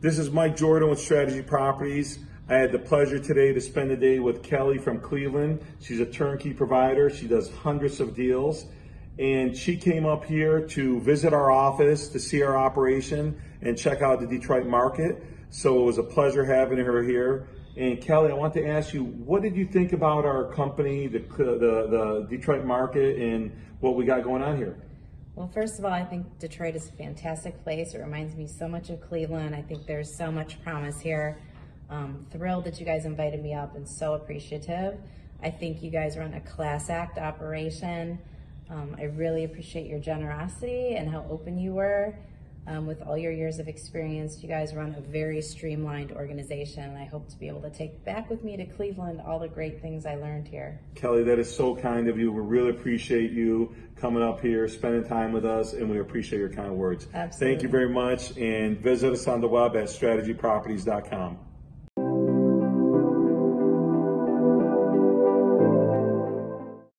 This is Mike Jordan with Strategy Properties. I had the pleasure today to spend the day with Kelly from Cleveland. She's a turnkey provider. She does hundreds of deals. And she came up here to visit our office, to see our operation, and check out the Detroit market. So it was a pleasure having her here. And Kelly, I want to ask you, what did you think about our company, the, the, the Detroit market, and what we got going on here? Well, first of all, I think Detroit is a fantastic place. It reminds me so much of Cleveland. I think there's so much promise here. Um, thrilled that you guys invited me up and so appreciative. I think you guys run a class act operation. Um, I really appreciate your generosity and how open you were. Um, with all your years of experience, you guys run a very streamlined organization. And I hope to be able to take back with me to Cleveland all the great things I learned here. Kelly, that is so kind of you. We really appreciate you coming up here, spending time with us, and we appreciate your kind words. Absolutely. Thank you very much, and visit us on the web at strategyproperties.com.